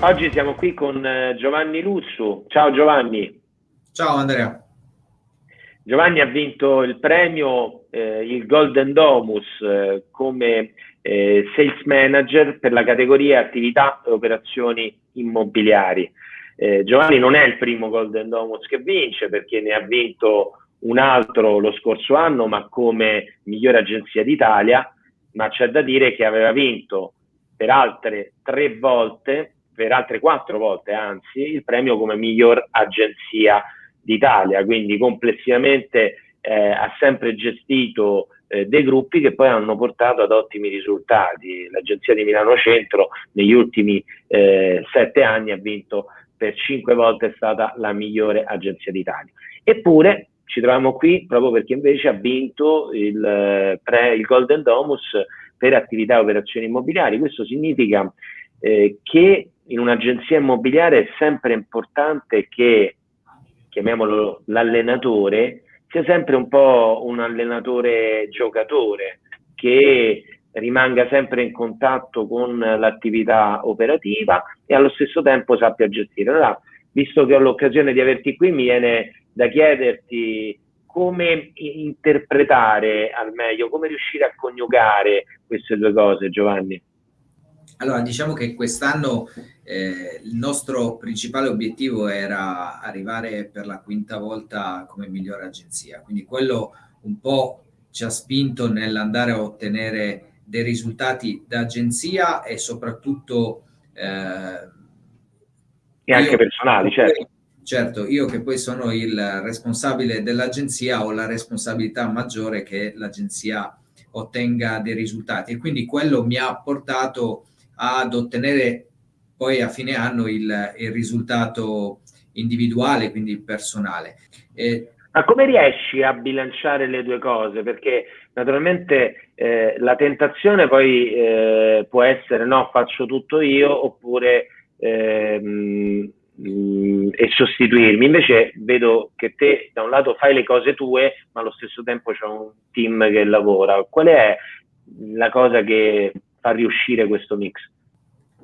Oggi siamo qui con eh, Giovanni Lussu. Ciao Giovanni. Ciao Andrea. Giovanni ha vinto il premio, eh, il Golden Domus, eh, come eh, Sales Manager per la categoria attività e operazioni immobiliari. Eh, Giovanni non è il primo Golden Domus che vince perché ne ha vinto un altro lo scorso anno, ma come migliore agenzia d'Italia, ma c'è da dire che aveva vinto per altre tre volte per altre quattro volte, anzi, il premio come miglior agenzia d'Italia, quindi complessivamente eh, ha sempre gestito eh, dei gruppi che poi hanno portato ad ottimi risultati. L'agenzia di Milano Centro negli ultimi eh, sette anni ha vinto per cinque volte, è stata la migliore agenzia d'Italia. Eppure ci troviamo qui proprio perché invece ha vinto il, pre, il Golden Domus per attività e operazioni immobiliari. Questo significa eh, che in un'agenzia immobiliare è sempre importante che, chiamiamolo l'allenatore, sia sempre un po' un allenatore giocatore che rimanga sempre in contatto con l'attività operativa e allo stesso tempo sappia gestire. Allora, visto che ho l'occasione di averti qui, mi viene da chiederti come interpretare al meglio, come riuscire a coniugare queste due cose, Giovanni. Allora, diciamo che quest'anno eh, il nostro principale obiettivo era arrivare per la quinta volta come migliore agenzia, quindi quello un po' ci ha spinto nell'andare a ottenere dei risultati da agenzia e soprattutto eh, e anche personali, certo. Certo, io che poi sono il responsabile dell'agenzia ho la responsabilità maggiore che l'agenzia ottenga dei risultati e quindi quello mi ha portato ad ottenere poi a fine anno il, il risultato individuale, quindi personale. E, ma come riesci a bilanciare le due cose? Perché naturalmente eh, la tentazione poi eh, può essere no, faccio tutto io oppure eh, mh, e sostituirmi. Invece vedo che te da un lato fai le cose tue, ma allo stesso tempo c'è un team che lavora. Qual è la cosa che far riuscire questo mix?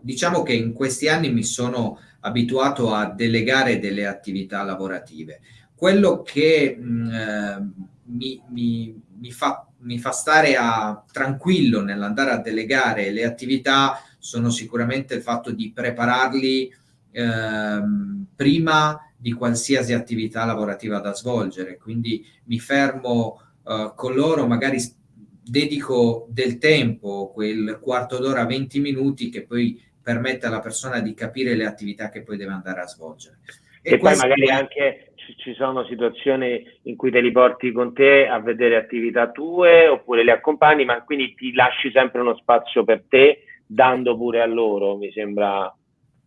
Diciamo che in questi anni mi sono abituato a delegare delle attività lavorative. Quello che mh, mm, eh, mi, mi, mi, fa, mi fa stare a, tranquillo nell'andare a delegare le attività sono sicuramente il fatto di prepararli eh, prima di qualsiasi attività lavorativa da svolgere. Quindi mi fermo eh, con loro magari dedico del tempo, quel quarto d'ora, 20 minuti che poi permette alla persona di capire le attività che poi deve andare a svolgere. E, e poi magari è... anche ci sono situazioni in cui te li porti con te a vedere attività tue oppure le accompagni, ma quindi ti lasci sempre uno spazio per te, dando pure a loro, mi sembra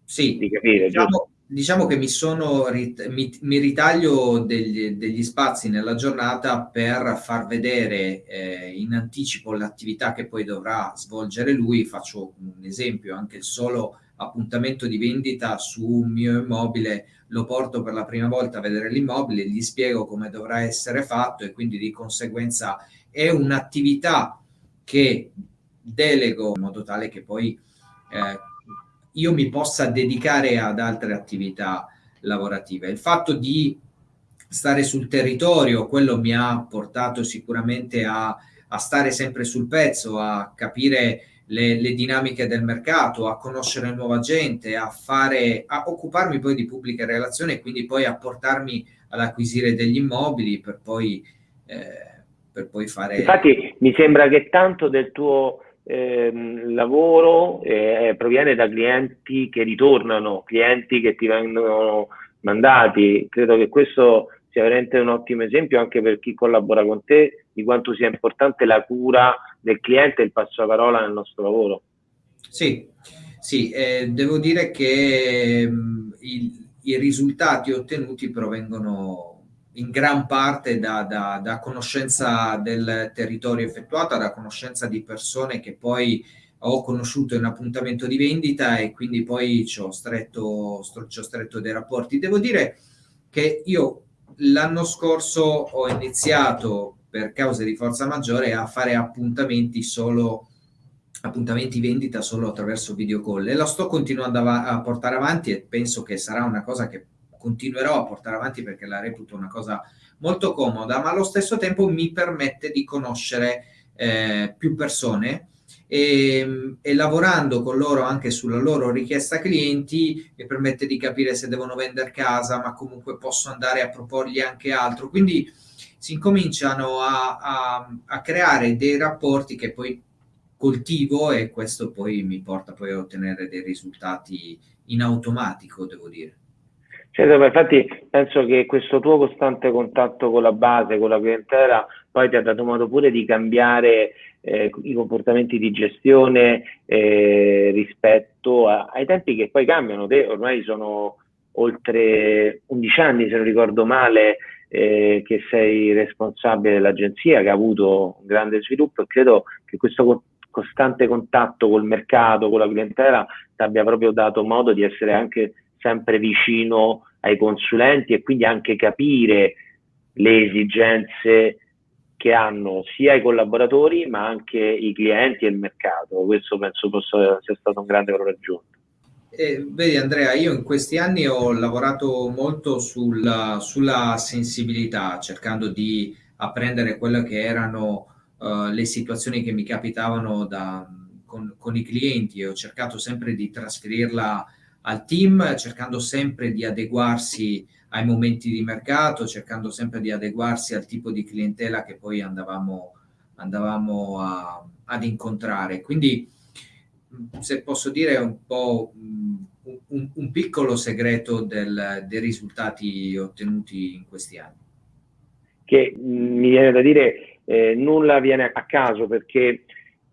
sì, di capire. Diciamo, diciamo che mi, sono, mi, mi ritaglio degli, degli, spazi nella giornata per far vedere eh, in anticipo l'attività che poi dovrà svolgere lui. Faccio un esempio, anche il solo appuntamento di vendita su un mio immobile lo porto per la prima volta a vedere l'immobile, gli spiego come dovrà essere fatto e quindi di conseguenza è un'attività che delego in modo tale che poi eh, io mi possa dedicare ad altre attività lavorative. Il fatto di stare sul territorio, quello mi ha portato sicuramente a, a stare sempre sul pezzo, a capire le, le, dinamiche del mercato, a conoscere nuova gente, a, fare, a occuparmi poi di pubbliche relazioni e quindi poi a portarmi ad acquisire degli immobili per poi, eh, per poi fare... Infatti mi sembra che tanto del tuo ehm, lavoro eh, proviene da clienti che ritornano, clienti che ti vengono mandati. Credo che questo sia veramente un ottimo esempio anche per chi collabora con te di quanto sia importante la cura del cliente e il passaparola nel nostro lavoro. Sì, sì eh, devo dire che mh, mm, il, i risultati ottenuti provengono in gran parte da, da, da, conoscenza del territorio effettuata, da conoscenza di persone che poi ho conosciuto in appuntamento di vendita e quindi poi ci ho stretto, ci ho stretto dei rapporti. Devo dire che io l'anno scorso ho iniziato per cause di forza maggiore a fare appuntamenti solo appuntamenti vendita solo attraverso video call e la sto continuando a portare avanti e penso che sarà una cosa che continuerò a portare avanti perché la reputo una cosa molto comoda, ma allo stesso tempo mi permette di conoscere eh, più persone e, e, lavorando con loro anche sulla loro richiesta clienti mi permette di capire se devono vendere casa, ma comunque posso andare a proporgli anche altro. Quindi si incominciano a, a, a creare dei rapporti che poi coltivo e questo poi mi porta poi a ottenere dei risultati in automatico, devo dire. Certo, infatti penso che questo tuo costante contatto con la base, con la clientela, poi ti ha dato modo pure di cambiare eh, i comportamenti di gestione eh, rispetto a, ai tempi che poi cambiano. Te ormai sono oltre 11 anni, se non ricordo male, eh, che sei responsabile dell'agenzia, che ha avuto un grande sviluppo e credo che questo costante contatto col mercato, con la clientela, ti abbia proprio dato modo di essere anche sempre vicino ai consulenti e quindi anche capire le esigenze che hanno sia i collaboratori ma anche i clienti e il mercato. Questo penso possa sia stato un grande valore aggiunto. Eh, vedi Andrea, io in questi anni ho lavorato molto sulla, sulla sensibilità, cercando di apprendere quelle che erano uh, le situazioni che mi capitavano da, con, con, i clienti e ho cercato sempre di trasferirla al team, cercando sempre di adeguarsi ai momenti di mercato, cercando sempre di adeguarsi al tipo di clientela che poi andavamo, andavamo a, ad incontrare. Quindi, se posso dire, è un po' un, un piccolo segreto del, dei risultati ottenuti in questi anni. Che mi viene da dire, eh, nulla viene a caso perché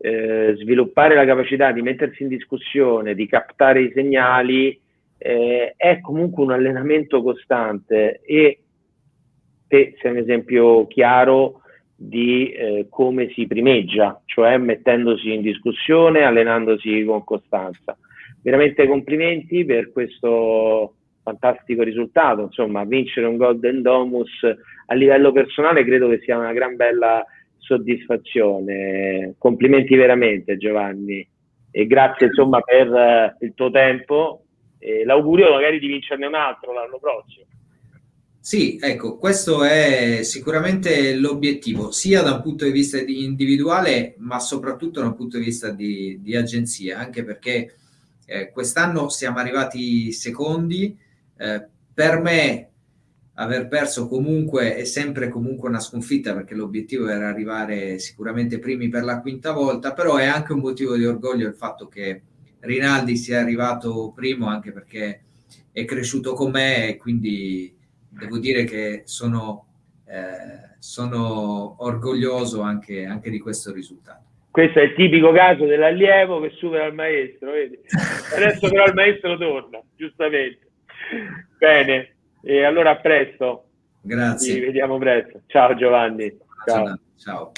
eh, sviluppare la capacità di mettersi in discussione, di captare i segnali, eh, è comunque un allenamento costante e te sei un esempio chiaro di eh, come si primeggia, cioè mettendosi in discussione, allenandosi con costanza. Veramente complimenti per questo fantastico risultato, insomma, vincere un Golden Domus a livello personale credo che sia una gran bella soddisfazione. Complimenti veramente Giovanni e grazie insomma per uh, il tuo tempo eh, l'augurio magari di vincerne un altro l'anno prossimo. Sì, ecco, questo è sicuramente l'obiettivo, sia da un punto di vista di individuale, ma soprattutto da un punto di vista di, di agenzia, anche perché eh, quest'anno siamo arrivati secondi. Eh, per me aver perso comunque è sempre comunque una sconfitta perché l'obiettivo era arrivare sicuramente primi per la quinta volta, però è anche un motivo di orgoglio il fatto che Rinaldi sia arrivato primo anche perché è cresciuto con me e quindi devo dire che sono, eh, sono orgoglioso anche, anche, di questo risultato. Questo è il tipico caso dell'allievo che supera il maestro, vedi? Adesso però il maestro torna, giustamente. Bene, e allora a presto. Grazie. Ci vediamo presto. Ciao Giovanni. Ciao. Ciao.